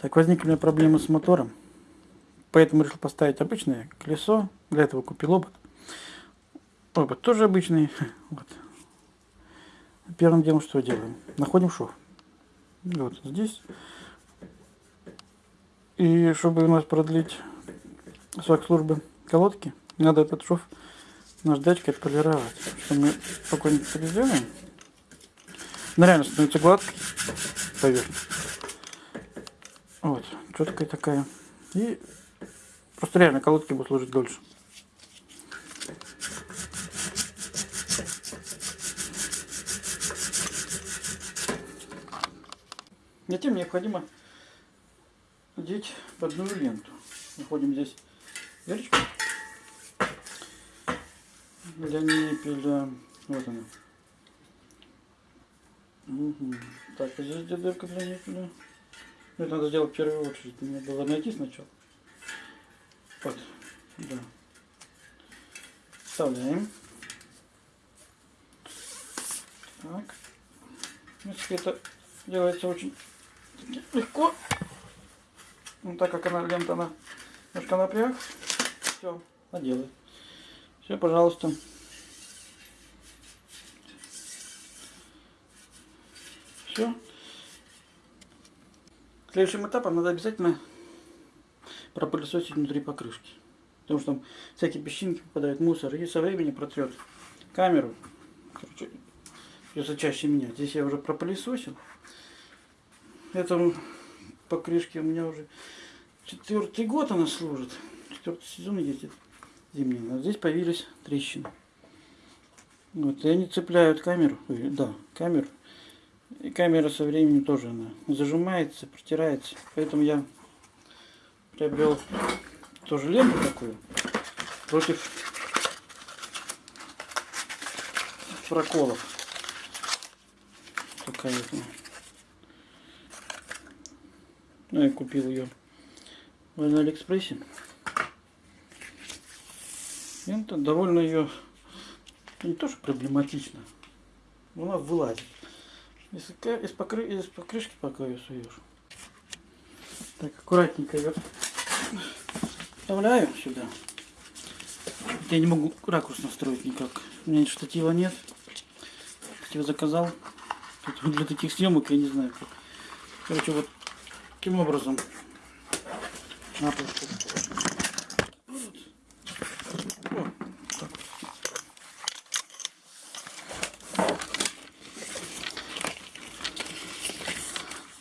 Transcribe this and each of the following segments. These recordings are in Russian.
Так, возникли у меня проблемы с мотором. Поэтому решил поставить обычное колесо. Для этого купил обод. Обод тоже обычный. Вот. Первым делом что делаем? Находим шов. Вот здесь. И чтобы у нас продлить срок службы колодки, надо этот шов наждачкой отполировать. Что мы спокойненько так сделаем. Она реально становится гладкой поверхность. Вот, четкая такая. И просто реально колодки будут служить дольше. Затем необходимо одеть подную ленту. Находим здесь дырочку для ниппеля. Вот она. Угу. Так, а здесь где дырка для ниппеля? Ну, это надо сделать в первую очередь. Мне было найти сначала. Вот, да. Вставляем. Так. В принципе, это делается очень легко. Ну, так как она лента, она немножко напряг. Все, наделай. Все, пожалуйста. Все. Следующим этапом надо обязательно пропылесосить внутри покрышки. Потому что там всякие песчинки попадают, мусор. И со временем протрет камеру. Короче, придется чаще менять. Здесь я уже пропылесосил. Это покрышки у меня уже четвертый год она служит. Четвертый сезон ездит зимний. А здесь появились трещины. Вот, и они цепляют камеру. Да, камеру. И камера со временем тоже она зажимается, протирается. Поэтому я приобрел тоже ленту такую против проколов. Такая вот. Ну, я купил ее на Алиэкспрессе. Лента довольно ее не то что проблематично, она вылазит. Из, из, покры, из покрышки пока ее суешь. Так, аккуратненько ее вставляю сюда. Я не могу ракурс настроить никак. У меня штатива нет. Штатив заказал. Тут для таких съемок я не знаю как. Короче, вот таким образом. На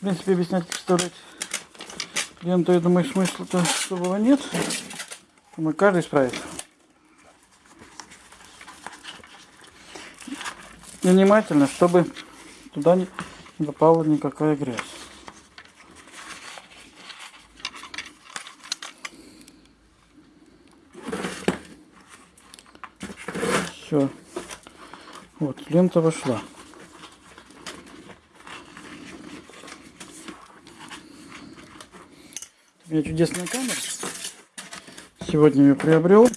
принципе, объяснять, вставлять ленту, я думаю, смысла-то особого нет. Думаю, каждый справится. И внимательно, чтобы туда не попала никакая грязь. Все. Вот, лента вошла. У меня чудесная камера. Сегодня ее приобрел.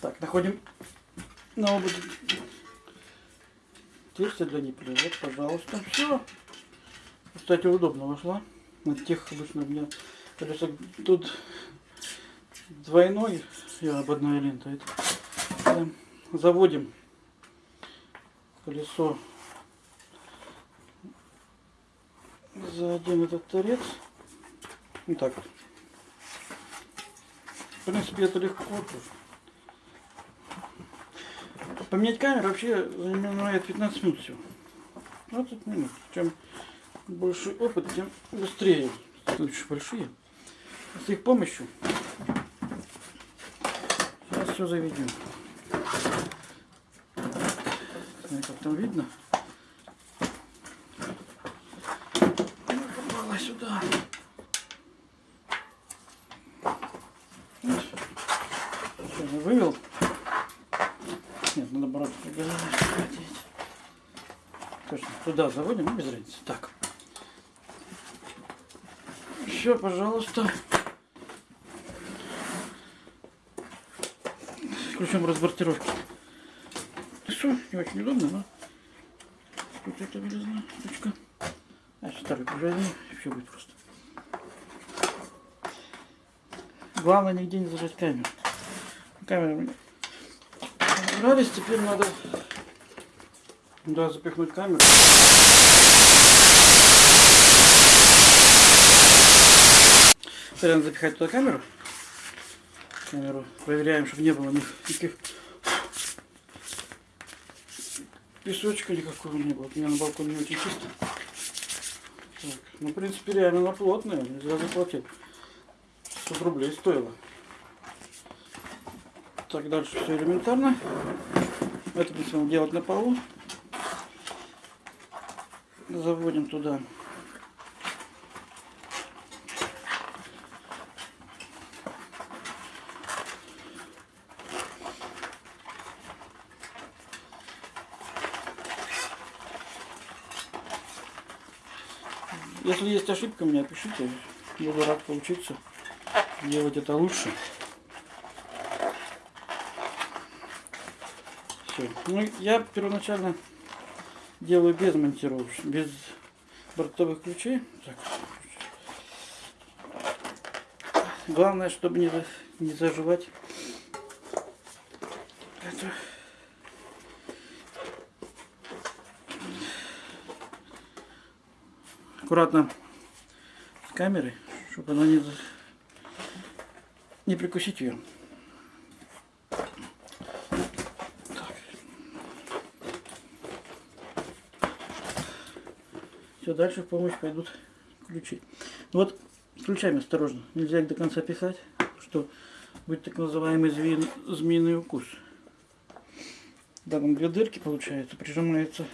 Так, находим на обуде тесте для ниппеля. Вот, пожалуйста. Все. Кстати, удобно вошла. На тех обычно у меня колесо тут двойной, я ободная лента. Это заводим колесо за один этот торец. Вот так. В принципе, это легко тоже. Поменять камеру вообще занимает 15 минут всего. 20 минут. Чем больше опыт, тем быстрее. Лучше большие. С их помощью сейчас все заведем. Как там видно? Попала сюда. Все, вывел. Туда заводим, ну, без разницы. Так. Все, пожалуйста. Включим разбортировки. Все, не очень удобно, но тут это вылезла ручка. А старый прижали, все будет просто. Главное нигде не зажать камеру. Камера мне нравится, теперь надо да, запихнуть камеру. Надо запихать туда камеру. Камеру проверяем, чтобы не было никаких песочка никакого не было. У меня на балконе очень чисто. Так, ну, в принципе, реально она плотная. Не зря заплатил. 100 рублей стоило. Так, дальше все элементарно. Это будем делать на полу. Заводим туда Если есть ошибка, мне пишите. Буду рад поучиться делать это лучше. Все. Ну, я первоначально делаю без монтировки, без бортовых ключей. Так. Главное, чтобы не, не заживать это. аккуратно с камерой, чтобы она не, не прикусить ее. Все, дальше в помощь пойдут ключи. Ну вот ключами осторожно. Нельзя их до конца пихать, что будет так называемый змеи, змеиный укус. Да, там две дырки получается, прижимается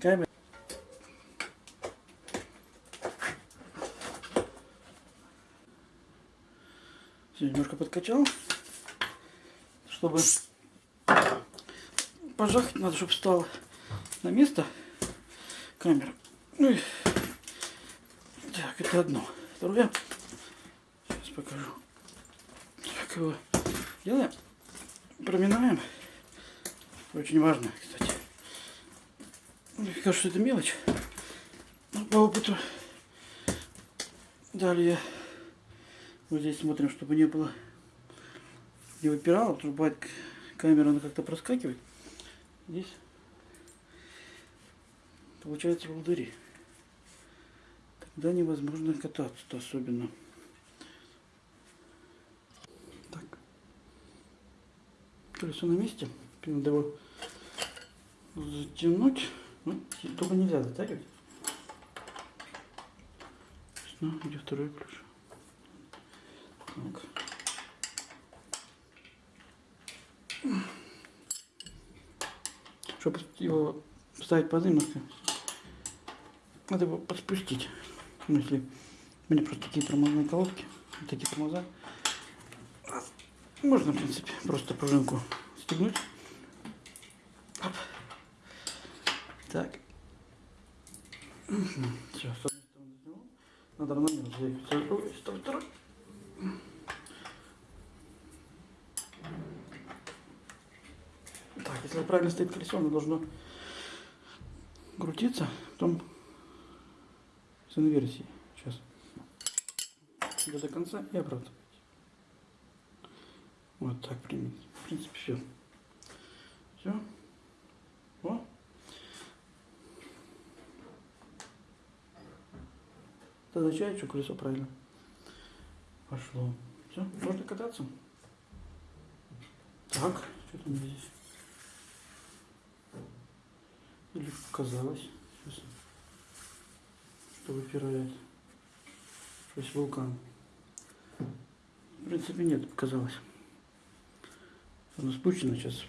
камера. Все, немножко подкачал, чтобы пожахать надо, чтобы встал на место камера. Ну и так, это одно. Второе, сейчас покажу. Так его делаем, проминаем. Очень важно, кстати. Мне кажется, что это мелочь. Но по опыту. Далее вот здесь смотрим, чтобы не было не что бывает камера она как-то проскакивает. Здесь получается волдыри. Тогда невозможно кататься-то особенно. Так. Колесо на месте. Надо его затянуть. Ну, только нельзя затягивать. Ну, где второй ключ? Так. Чтобы его ставить под немножко, надо его подспустить. Ну, если у меня просто такие тормозные колодки, такие тормоза, можно, в принципе, просто пружинку стегнуть. Оп. Так. Все, с одной стороны. Надо заехать с другой, с второй. Так, если правильно стоит колесо, оно должно крутиться, потом с инверсией. Сейчас. До, до конца и обратно. Вот так примите. В принципе, все. Все. О. Это означает, что колесо правильно пошло. Все, можно кататься. Так, что там здесь? Казалось, что выпирает. То есть вулкан. В принципе нет, показалось. Оно спущено сейчас.